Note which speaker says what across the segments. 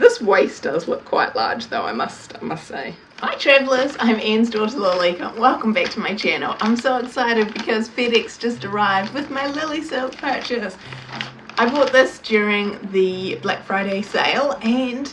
Speaker 1: This waist does look quite large though, I must, I must say. Hi travellers, I'm Anne's daughter Lilika. Welcome back to my channel. I'm so excited because FedEx just arrived with my Lily Silk purchase. I bought this during the Black Friday sale and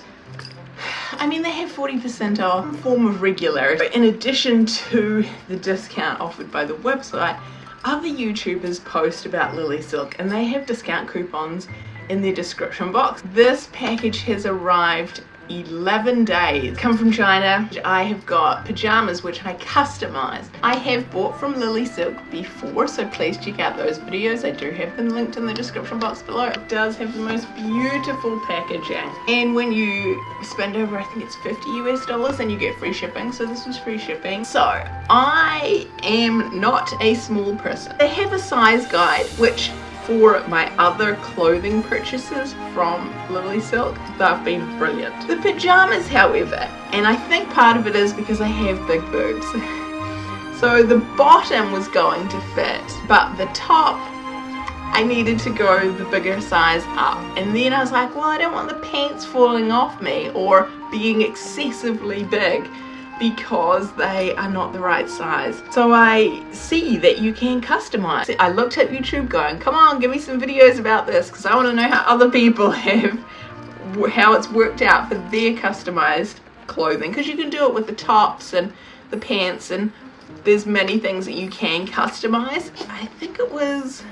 Speaker 1: I mean they have 40% off form of regular. But in addition to the discount offered by the website, other YouTubers post about Lily Silk and they have discount coupons in the description box. This package has arrived 11 days. Come from China. I have got pajamas which I customized. I have bought from Lily Silk before so please check out those videos. I do have them linked in the description box below. It does have the most beautiful packaging and when you spend over I think it's 50 US dollars and you get free shipping so this was free shipping. So I am not a small person. They have a size guide which for my other clothing purchases from Lily Silk, they've been brilliant. The pajamas, however, and I think part of it is because I have big boobs. So the bottom was going to fit, but the top, I needed to go the bigger size up. And then I was like, well, I don't want the pants falling off me or being excessively big because they are not the right size. So I see that you can customize. I looked at YouTube going, come on, give me some videos about this because I want to know how other people have, how it's worked out for their customized clothing because you can do it with the tops and the pants and there's many things that you can customize. I think it was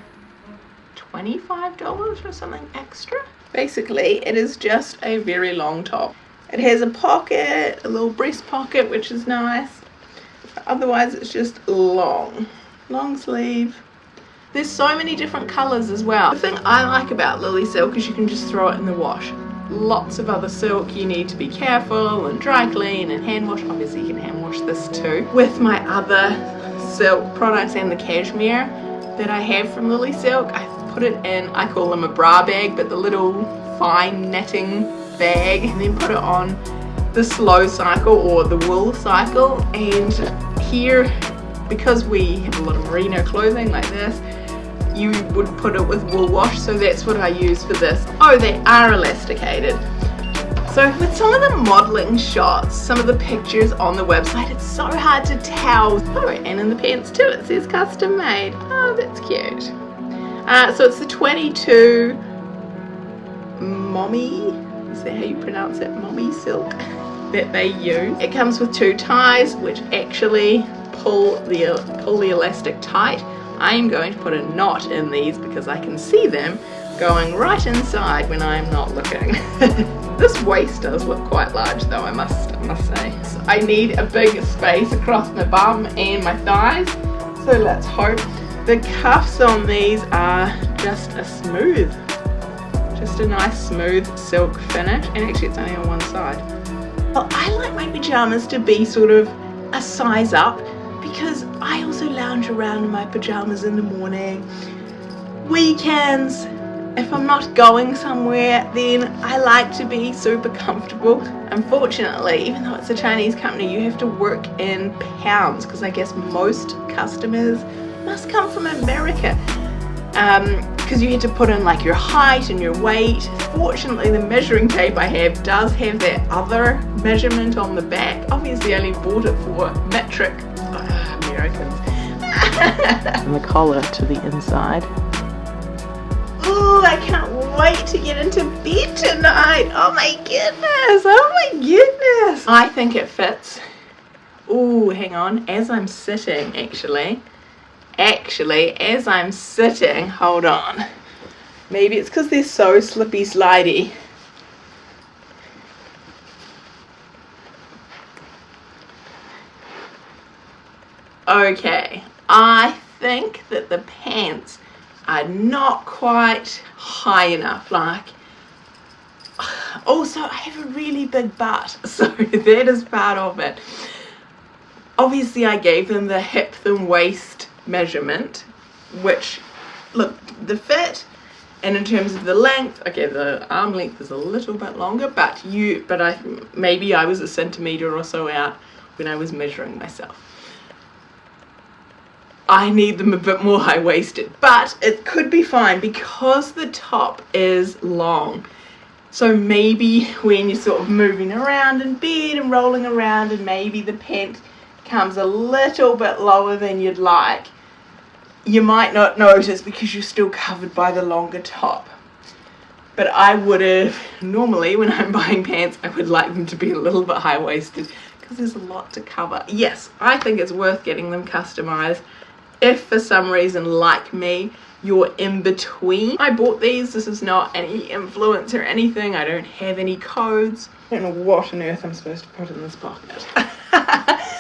Speaker 1: $25 or something extra. Basically, it is just a very long top. It has a pocket, a little breast pocket, which is nice. Otherwise, it's just long. Long sleeve. There's so many different colours as well. The thing I like about Lily Silk is you can just throw it in the wash. Lots of other silk, you need to be careful and dry clean and hand wash. Obviously, you can hand wash this too. With my other silk products and the cashmere that I have from Lily Silk, I put it in, I call them a bra bag, but the little fine netting bag and then put it on the slow cycle or the wool cycle. And here because we have a lot of merino clothing like this you would put it with wool wash. So that's what I use for this. Oh they are elasticated. So with some of the modeling shots some of the pictures on the website it's so hard to tell. Oh and in the pants too it says custom made. Oh that's cute. Uh, so it's the 22 momme is that how you pronounce it? Momme silk that they use. It comes with two ties which actually pull the, pull the elastic tight. I am going to put a knot in these because I can see them going right inside when I'm not looking. this waist does look quite large though I must, I must say. So I need a big space across my bum and my thighs so let's hope. The cuffs on these are just a smooth just a nice smooth silk finish and actually it's only on one side. Well, I like my pajamas to be sort of a size up because I also lounge around in my pajamas in the morning. Weekends, if I'm not going somewhere then I like to be super comfortable. Unfortunately, even though it's a Chinese company, you have to work in pounds because I guess most customers must come from America. Um, because you had to put in like your height and your weight. Fortunately the measuring tape I have does have that other measurement on the back. Obviously I only bought it for metric uh, Americans. and the collar to the inside. Oh, I can't wait to get into bed tonight. Oh my goodness. Oh my goodness. I think it fits. Oh, hang on. As I'm sitting, actually, actually as I'm sitting hold on. Maybe it's because they're so slippy slidey. Okay I think that the pants are not quite high enough like also I have a really big butt so that is part of it. Obviously I gave them the hip and waist measurement which look the fit and in terms of the length okay the arm length is a little bit longer but you but I maybe I was a centimeter or so out when I was measuring myself. I need them a bit more high-waisted but it could be fine because the top is long. So maybe when you're sort of moving around in bed and rolling around and maybe the pant comes a little bit lower than you'd like, you might not notice because you're still covered by the longer top. But I would have, normally when I'm buying pants, I would like them to be a little bit high-waisted because there's a lot to cover. Yes, I think it's worth getting them customized. If for some reason, like me, you're in between. I bought these, this is not any influence or anything, I don't have any codes. I don't know what on earth I'm supposed to put in this pocket.